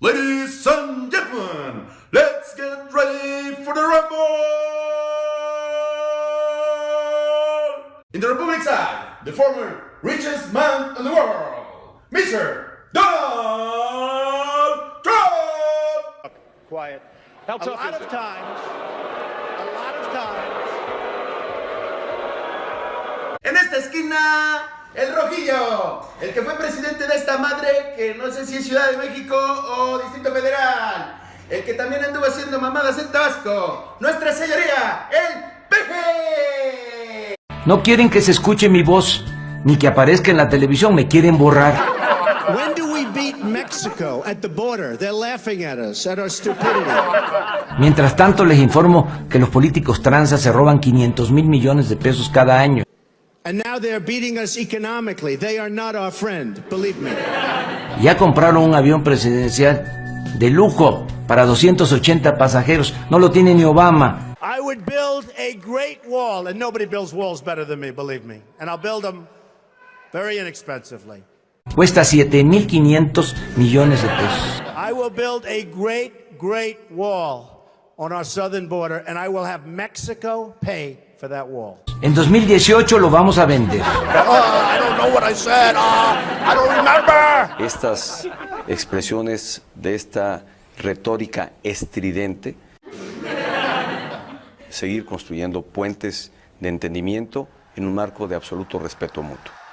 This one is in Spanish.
Ladies and gentlemen, let's get ready for the Rumble! In the Republic side, the former richest man in the world, Mr. Donald Trump! Quiet. How tough a lot of times, a lot of times. En esta esquina, el rojillo, el que fue presidente de esta madre, que no sé si es Ciudad de México o Distrito Federal, el que también anduvo haciendo mamadas en Tabasco, nuestra señoría, el peje. No quieren que se escuche mi voz, ni que aparezca en la televisión, me quieren borrar. when do we beat Mexico at the border? They're laughing at us, at our stupidity. Mientras tanto, les informo que los políticos tranzas se roban 500 mil millones de pesos cada año. And now they're beating us economically. They are not our friend, believe me. Ya compraron un avión presidencial de lujo para 280 pasajeros. No lo tiene ni Obama. I would build a great wall, and nobody builds walls better than me, believe me. And I'll build them very inexpensively. Cuesta 7.500 millones de pesos. I will build a great, great wall on our southern border, and I will have Mexico pay for that wall. En 2018 lo vamos a vender. Don't remember. estas expresiones de esta retórica estridente, seguir construyendo puentes de entendimiento en un marco de absoluto respeto mutuo.